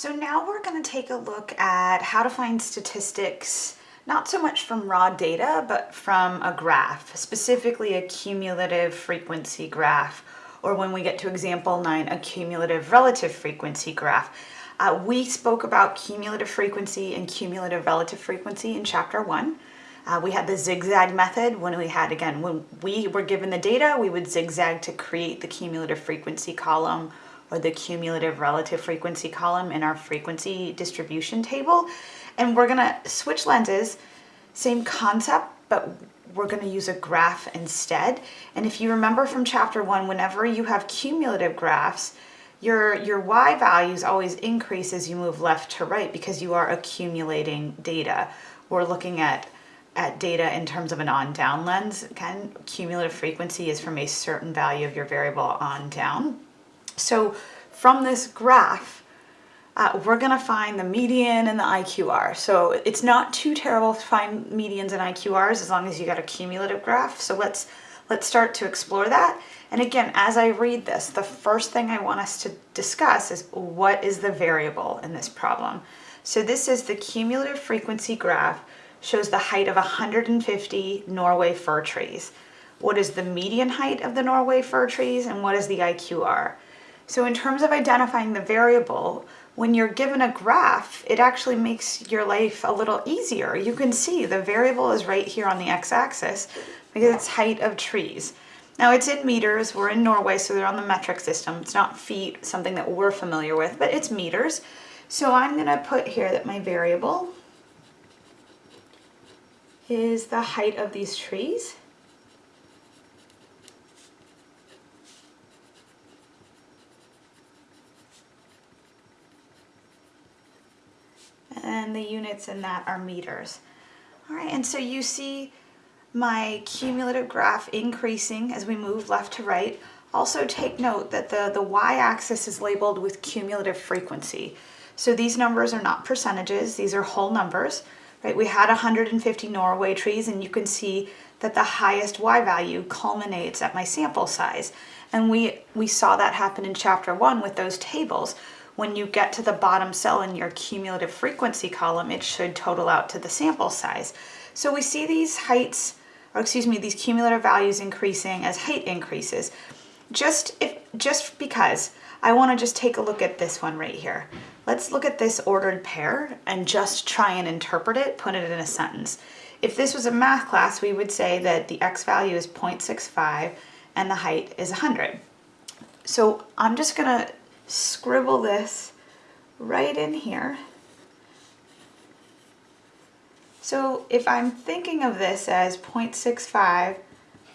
So now we're going to take a look at how to find statistics, not so much from raw data, but from a graph, specifically a cumulative frequency graph, or when we get to example nine, a cumulative relative frequency graph. Uh, we spoke about cumulative frequency and cumulative relative frequency in chapter one. Uh, we had the zigzag method when we had, again, when we were given the data, we would zigzag to create the cumulative frequency column or the cumulative relative frequency column in our frequency distribution table. And we're gonna switch lenses, same concept, but we're gonna use a graph instead. And if you remember from chapter one, whenever you have cumulative graphs, your, your y values always increase as you move left to right because you are accumulating data. We're looking at at data in terms of an on-down lens. Again, cumulative frequency is from a certain value of your variable on down. So from this graph, uh, we're gonna find the median and the IQR. So it's not too terrible to find medians and IQRs as long as you got a cumulative graph. So let's, let's start to explore that. And again, as I read this, the first thing I want us to discuss is what is the variable in this problem? So this is the cumulative frequency graph shows the height of 150 Norway fir trees. What is the median height of the Norway fir trees and what is the IQR? So in terms of identifying the variable, when you're given a graph, it actually makes your life a little easier. You can see the variable is right here on the x-axis because it's height of trees. Now it's in meters, we're in Norway, so they're on the metric system. It's not feet, something that we're familiar with, but it's meters. So I'm gonna put here that my variable is the height of these trees. And the units in that are meters. All right, and so you see my cumulative graph increasing as we move left to right. Also take note that the, the y-axis is labeled with cumulative frequency. So these numbers are not percentages, these are whole numbers. Right? We had 150 Norway trees and you can see that the highest y value culminates at my sample size. And we, we saw that happen in chapter one with those tables when you get to the bottom cell in your cumulative frequency column, it should total out to the sample size. So we see these heights, or excuse me, these cumulative values increasing as height increases. Just, if, just because I wanna just take a look at this one right here. Let's look at this ordered pair and just try and interpret it, put it in a sentence. If this was a math class, we would say that the x value is 0.65 and the height is 100. So I'm just gonna scribble this right in here. So if I'm thinking of this as 0.65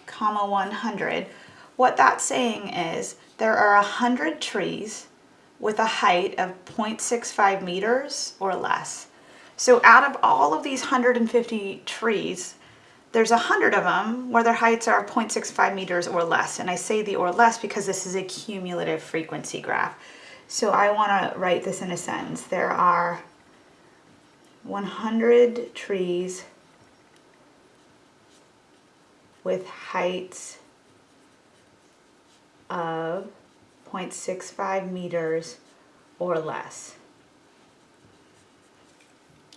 comma 100, what that's saying is there are 100 trees with a height of 0.65 meters or less. So out of all of these 150 trees, there's a hundred of them where their heights are 0.65 meters or less. And I say the or less because this is a cumulative frequency graph. So I want to write this in a sentence. There are 100 trees with heights of 0.65 meters or less.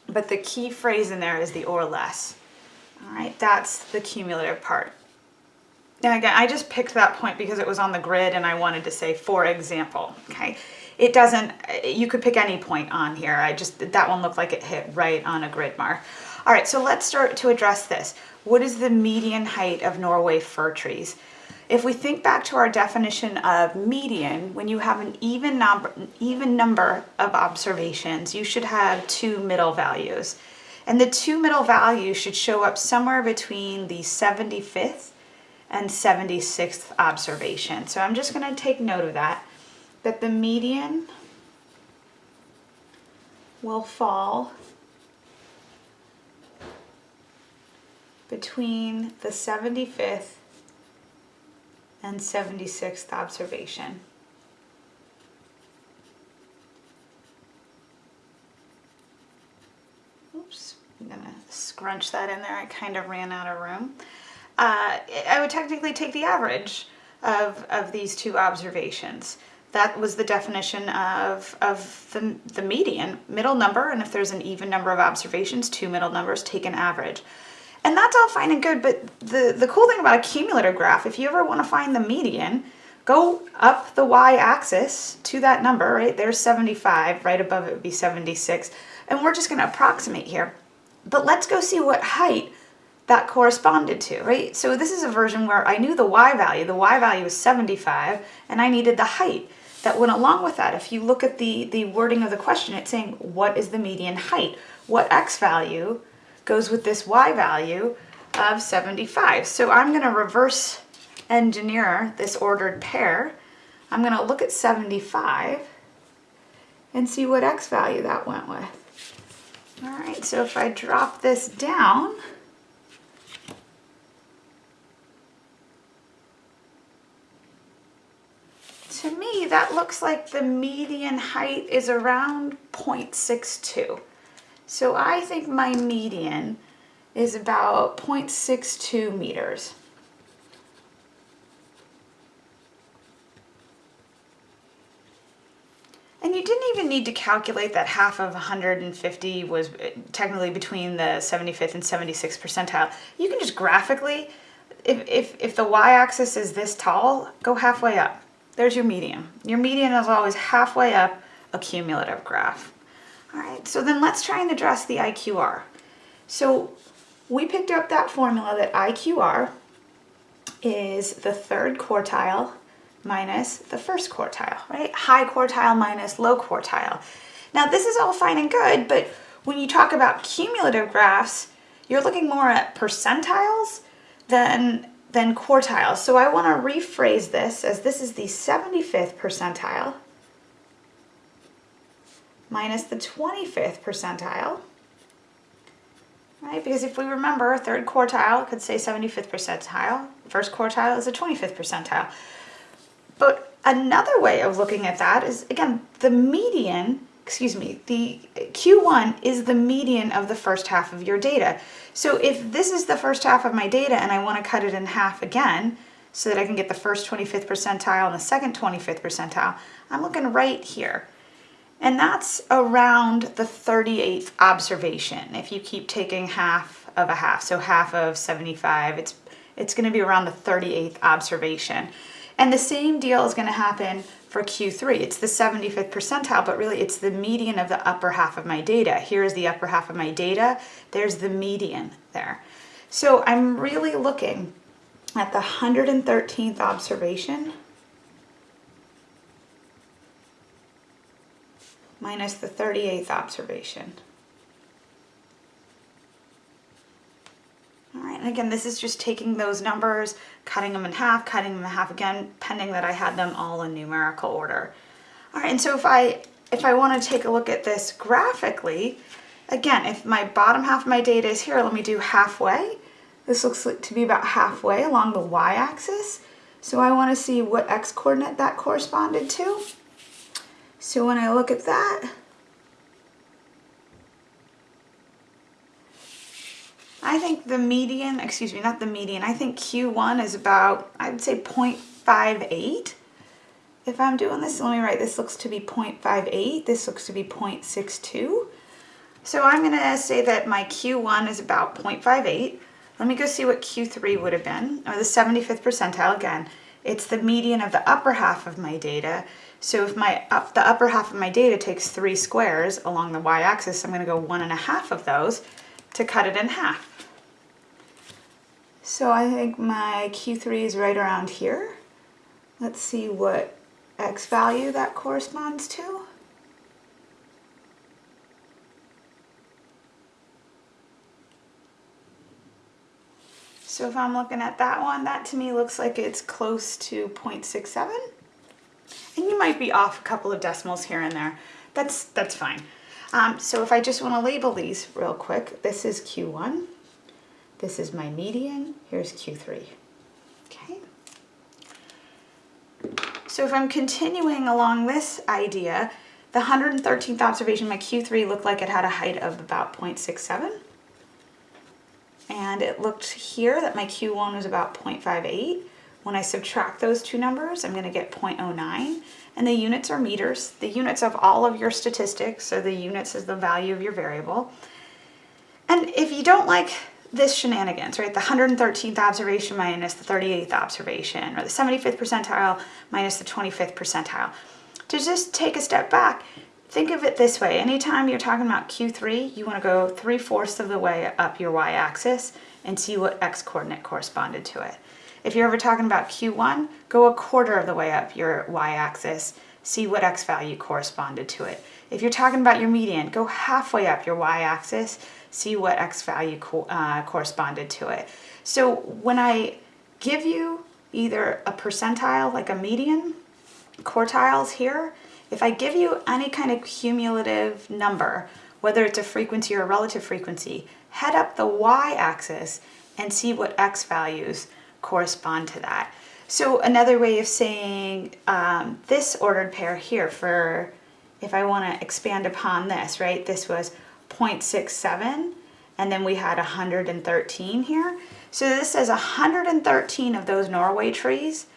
But the key phrase in there is the or less. All right, that's the cumulative part. Now again, I just picked that point because it was on the grid and I wanted to say, for example, okay? It doesn't, you could pick any point on here. I just, that one looked like it hit right on a grid mark. All right, so let's start to address this. What is the median height of Norway fir trees? If we think back to our definition of median, when you have an even number, even number of observations, you should have two middle values. And the two middle values should show up somewhere between the 75th and 76th observation. So I'm just gonna take note of that, that the median will fall between the 75th and 76th observation. Oops, I'm gonna scrunch that in there. I kind of ran out of room. Uh, I would technically take the average of, of these two observations. that was the definition of, of the, the median, middle number, and if there's an even number of observations, two middle numbers, take an average. And that's all fine and good, but the, the cool thing about a cumulative graph, if you ever want to find the median, go up the y-axis to that number, right? There's 75, right above it would be 76, and we're just going to approximate here. But let's go see what height that corresponded to, right? So this is a version where I knew the y value, the y value was 75, and I needed the height that went along with that. If you look at the, the wording of the question, it's saying, what is the median height? What x value goes with this y value of 75? So I'm gonna reverse engineer this ordered pair. I'm gonna look at 75 and see what x value that went with. All right, so if I drop this down, to me, that looks like the median height is around 0.62. So I think my median is about 0.62 meters. And you didn't even need to calculate that half of 150 was uh, technically between the 75th and 76th percentile. You can just graphically, if, if, if the y-axis is this tall, go halfway up. There's your median. Your median is always halfway up a cumulative graph. All right, so then let's try and address the IQR. So we picked up that formula that IQR is the third quartile minus the first quartile, right? High quartile minus low quartile. Now this is all fine and good, but when you talk about cumulative graphs, you're looking more at percentiles than then quartiles. So I want to rephrase this as this is the 75th percentile minus the 25th percentile, right? Because if we remember, third quartile could say 75th percentile, first quartile is a 25th percentile. But another way of looking at that is, again, the median, excuse me, the Q1 is the median of the first half of your data. So if this is the first half of my data and I want to cut it in half again, so that I can get the first 25th percentile and the second 25th percentile, I'm looking right here. And that's around the 38th observation. If you keep taking half of a half, so half of 75, it's, it's gonna be around the 38th observation. And the same deal is gonna happen for Q3. It's the 75th percentile, but really it's the median of the upper half of my data. Here's the upper half of my data. There's the median there. So I'm really looking at the 113th observation minus the 38th observation. All right, and again, this is just taking those numbers, cutting them in half, cutting them in half again, pending that I had them all in numerical order. All right, and so if I, if I want to take a look at this graphically, again, if my bottom half of my data is here, let me do halfway. This looks to be about halfway along the y-axis. So I want to see what x-coordinate that corresponded to. So when I look at that, I think the median, excuse me, not the median, I think Q1 is about, I would say 0.58. If I'm doing this, let me write, this looks to be 0.58, this looks to be 0.62. So I'm gonna say that my Q1 is about 0.58. Let me go see what Q3 would have been, or the 75th percentile again. It's the median of the upper half of my data. So if my up, the upper half of my data takes three squares along the y-axis, I'm gonna go one and a half of those to cut it in half. So I think my Q3 is right around here. Let's see what X value that corresponds to. So if I'm looking at that one, that to me looks like it's close to 0.67. And you might be off a couple of decimals here and there. That's, that's fine. Um, so if I just want to label these real quick, this is Q1. This is my median. Here's Q3. Okay. So if I'm continuing along this idea, the 113th observation, my Q3 looked like it had a height of about 0.67. And it looked here that my Q1 was about 0.58. When I subtract those two numbers, I'm going to get 0.09. And the units are meters. The units of all of your statistics, so the units is the value of your variable. And if you don't like this shenanigans, right, the 113th observation minus the 38th observation, or the 75th percentile minus the 25th percentile, to just take a step back, think of it this way. Anytime you're talking about Q3, you want to go 3 fourths of the way up your y-axis and see what x coordinate corresponded to it. If you're ever talking about Q1, go a quarter of the way up your y-axis, see what x value corresponded to it. If you're talking about your median, go halfway up your y-axis, see what x value co uh, corresponded to it. So when I give you either a percentile, like a median, quartiles here, if I give you any kind of cumulative number, whether it's a frequency or a relative frequency, head up the y-axis and see what x values correspond to that. So another way of saying um, this ordered pair here for, if I want to expand upon this, right, this was 0.67 and then we had 113 here. So this says 113 of those Norway trees,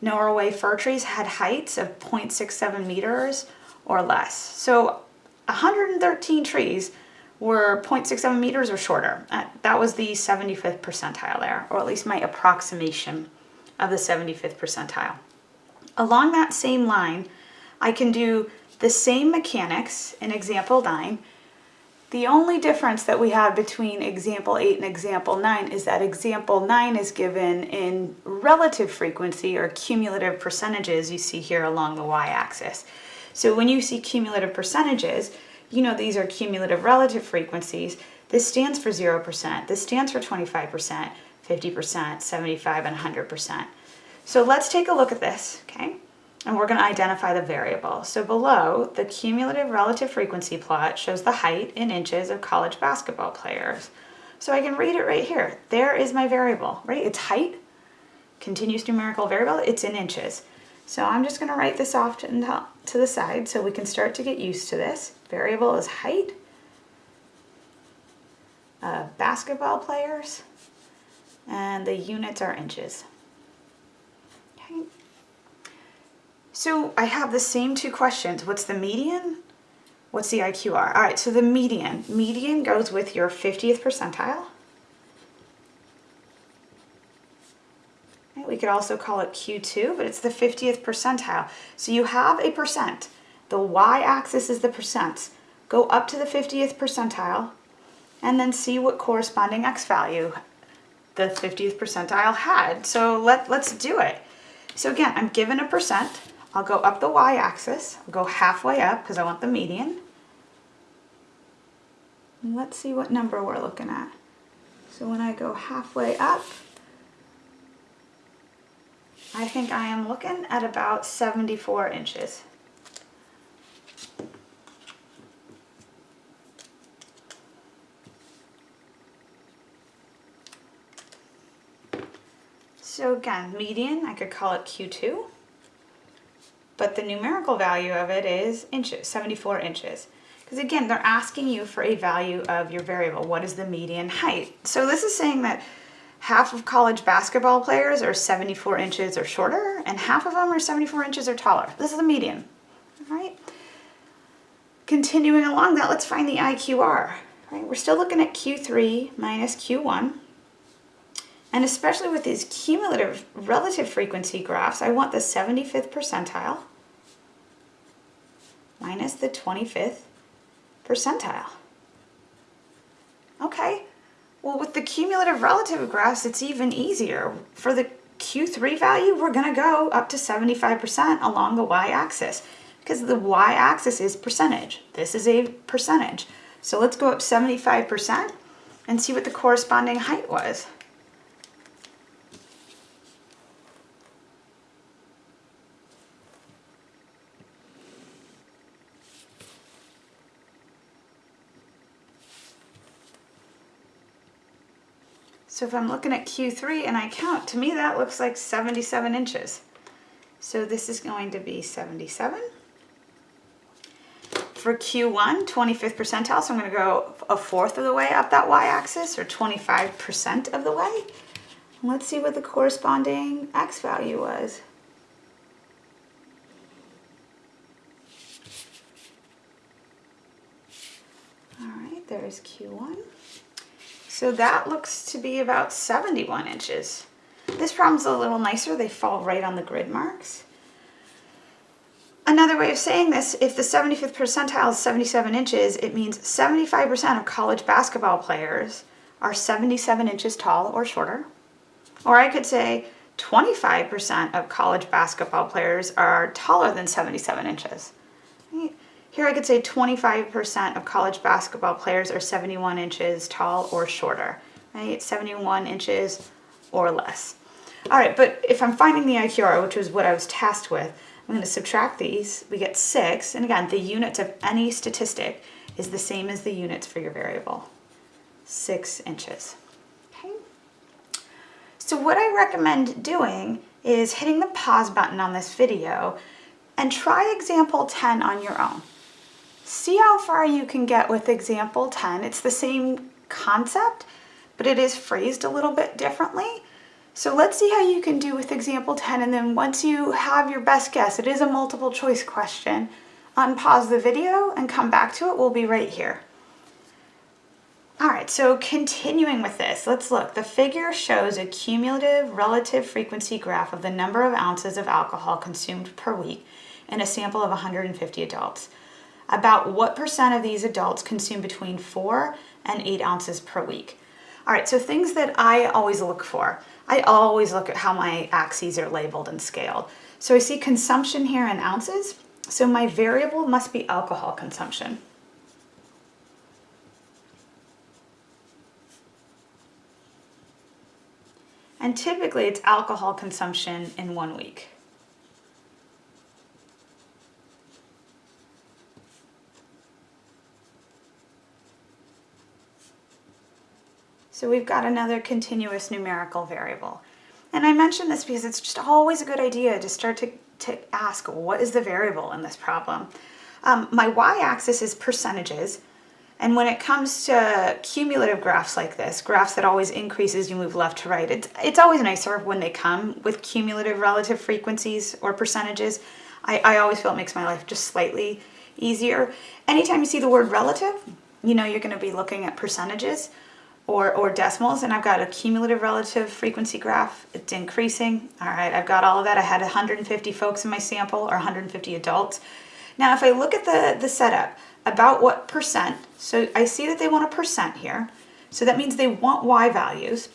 Norway fir trees had heights of 0.67 meters or less. So 113 trees were 0.67 meters or shorter. Uh, that was the 75th percentile there, or at least my approximation of the 75th percentile. Along that same line, I can do the same mechanics in example 9. The only difference that we have between example 8 and example 9 is that example 9 is given in relative frequency or cumulative percentages you see here along the y-axis. So when you see cumulative percentages, you know these are cumulative relative frequencies. This stands for 0%, this stands for 25%, 50%, 75, and 100%. So let's take a look at this, okay? And we're going to identify the variable. So below, the cumulative relative frequency plot shows the height in inches of college basketball players. So I can read it right here. There is my variable, right? It's height, continuous numerical variable, it's in inches. So I'm just going to write this off to, the side so we can start to get used to this. Variable is height. Basketball players. And the units are inches. Okay. So I have the same two questions. What's the median? What's the IQR? All right, so the median. Median goes with your 50th percentile. We could also call it Q2, but it's the 50th percentile. So you have a percent. The y-axis is the percents. Go up to the 50th percentile and then see what corresponding x value the 50th percentile had. So let, let's do it. So again, I'm given a percent. I'll go up the y-axis. Go halfway up because I want the median. And let's see what number we're looking at. So when I go halfway up, I think I am looking at about 74 inches. So again, median, I could call it Q2, but the numerical value of it is inches, 74 inches. Because again, they're asking you for a value of your variable. What is the median height? So this is saying that half of college basketball players are 74 inches or shorter, and half of them are 74 inches or taller. This is the median, all right? Continuing along that, let's find the IQR. Right? We're still looking at Q3 minus Q1. And especially with these cumulative relative frequency graphs, I want the 75th percentile minus the 25th percentile. Okay, well with the cumulative relative graphs, it's even easier. For the Q3 value, we're gonna go up to 75% along the y-axis because the y-axis is percentage. This is a percentage. So let's go up 75% and see what the corresponding height was. So if I'm looking at Q3 and I count, to me that looks like 77 inches. So this is going to be 77. For Q1, 25th percentile, so I'm going to go a fourth of the way up that y-axis, or 25% of the way. Let's see what the corresponding x value was. All right, there's Q1. So that looks to be about 71 inches. This problem's a little nicer. They fall right on the grid marks. Another way of saying this, if the 75th percentile is 77 inches, it means 75% of college basketball players are 77 inches tall or shorter. Or I could say 25% of college basketball players are taller than 77 inches. Here I could say 25% of college basketball players are 71 inches tall or shorter, right? 71 inches or less. All right, but if I'm finding the IQR, which was what I was tasked with, I'm going to subtract these. We get 6, and again, the units of any statistic is the same as the units for your variable, 6 inches. Okay. So what I recommend doing is hitting the pause button on this video and try example 10 on your own. See how far you can get with example 10. It's the same concept, but it is phrased a little bit differently. So let's see how you can do with example 10 and then once you have your best guess, it is a multiple choice question, unpause the video and come back to it. We'll be right here. All right, so continuing with this, let's look. The figure shows a cumulative relative frequency graph of the number of ounces of alcohol consumed per week in a sample of 150 adults. About what percent of these adults consume between four and eight ounces per week? All right, so things that I always look for. I always look at how my axes are labeled and scaled. So I see consumption here in ounces. So my variable must be alcohol consumption. And typically it's alcohol consumption in one week. So we've got another continuous numerical variable. And I mention this because it's just always a good idea to start to, to ask, what is the variable in this problem? Um, my y-axis is percentages. And when it comes to cumulative graphs like this, graphs that always increase as you move left to right, it's, it's always nicer when they come with cumulative relative frequencies or percentages. I, I always feel it makes my life just slightly easier. Anytime you see the word relative, you know you're going to be looking at percentages or, or decimals and I've got a cumulative relative frequency graph. It's increasing. All right, I've got all of that. I had 150 folks in my sample or 150 adults. Now, if I look at the, the setup, about what percent, so I see that they want a percent here. So that means they want Y values.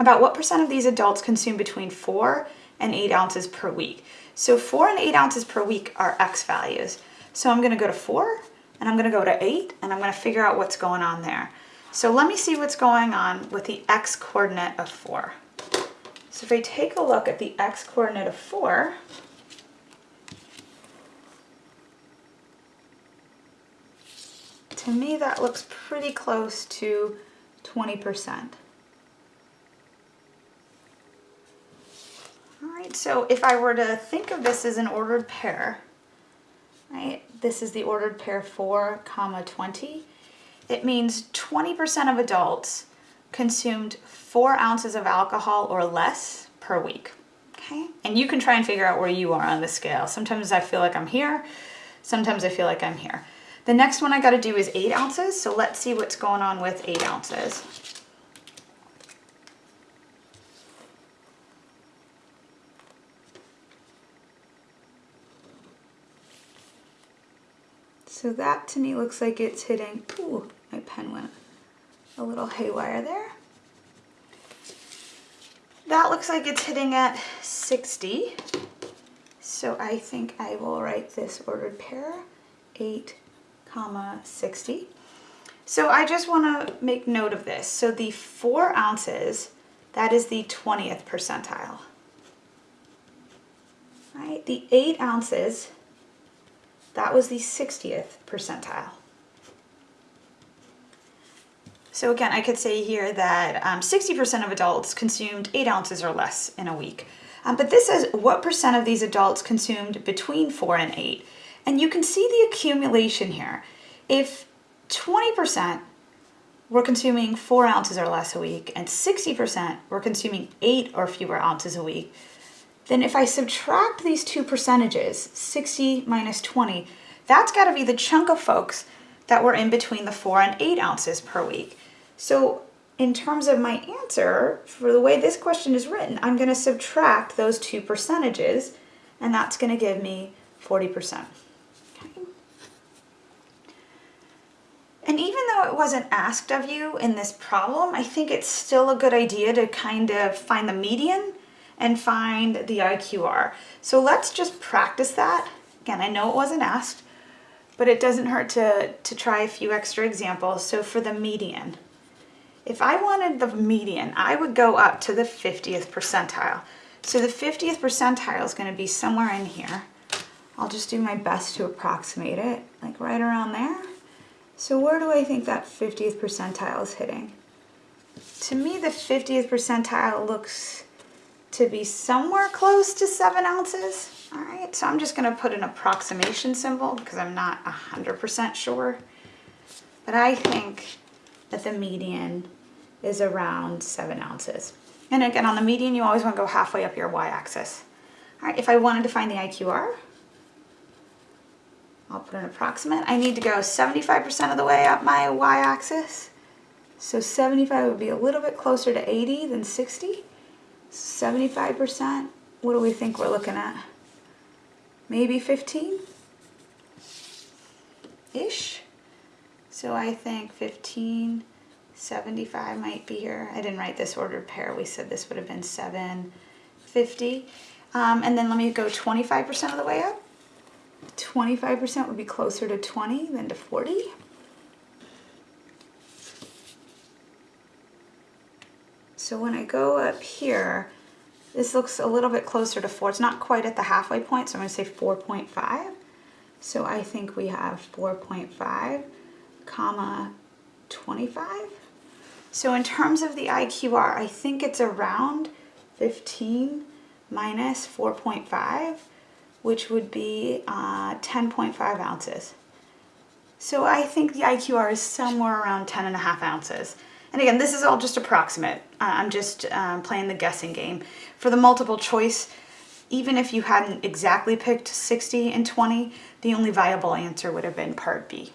About what percent of these adults consume between four and eight ounces per week. So four and eight ounces per week are X values. So I'm gonna go to four and I'm gonna go to eight and I'm gonna figure out what's going on there. So let me see what's going on with the x coordinate of 4. So if I take a look at the x coordinate of 4, to me that looks pretty close to 20%. All right, so if I were to think of this as an ordered pair, right, this is the ordered pair 4 comma 20, it means 20% of adults consumed four ounces of alcohol or less per week. Okay, and you can try and figure out where you are on the scale. Sometimes I feel like I'm here, sometimes I feel like I'm here. The next one I got to do is eight ounces, so let's see what's going on with eight ounces. So that to me looks like it's hitting, ooh, my pen went a little haywire there. That looks like it's hitting at 60. So I think I will write this ordered pair, 8 comma 60. So I just want to make note of this. So the 4 ounces, that is the 20th percentile. Right? The 8 ounces, that was the 60th percentile. So again, I could say here that 60% um, of adults consumed 8 ounces or less in a week. Um, but this is what percent of these adults consumed between 4 and 8. And you can see the accumulation here. If 20% we're consuming four ounces or less a week, and 60% we're consuming eight or fewer ounces a week, then if I subtract these two percentages, 60 minus 20, that's gotta be the chunk of folks that were in between the four and eight ounces per week. So in terms of my answer, for the way this question is written, I'm gonna subtract those two percentages, and that's gonna give me 40%. And even though it wasn't asked of you in this problem, I think it's still a good idea to kind of find the median and find the IQR. So let's just practice that. Again, I know it wasn't asked, but it doesn't hurt to, to try a few extra examples. So for the median, if I wanted the median, I would go up to the 50th percentile. So the 50th percentile is gonna be somewhere in here. I'll just do my best to approximate it, like right around there. So where do I think that 50th percentile is hitting? To me, the 50th percentile looks to be somewhere close to seven ounces. All right, so I'm just gonna put an approximation symbol because I'm not 100% sure. But I think that the median is around seven ounces. And again, on the median, you always wanna go halfway up your y-axis. All right, if I wanted to find the IQR, I'll put an approximate. I need to go 75% of the way up my y-axis. So 75 would be a little bit closer to 80 than 60. 75%, what do we think we're looking at? Maybe 15? So I think 15, 75 might be here. I didn't write this ordered pair. We said this would have been 750. Um, and then let me go 25% of the way up. 25% would be closer to 20 than to 40. So when I go up here, this looks a little bit closer to 4. It's not quite at the halfway point, so I'm going to say 4.5. So I think we have 4.5 comma 25. So in terms of the IQR, I think it's around 15 minus 4.5 which would be uh, 10.5 ounces. So I think the IQR is somewhere around 10 and a half ounces. And again, this is all just approximate. I'm just um, playing the guessing game. For the multiple choice, even if you hadn't exactly picked 60 and 20, the only viable answer would have been part B.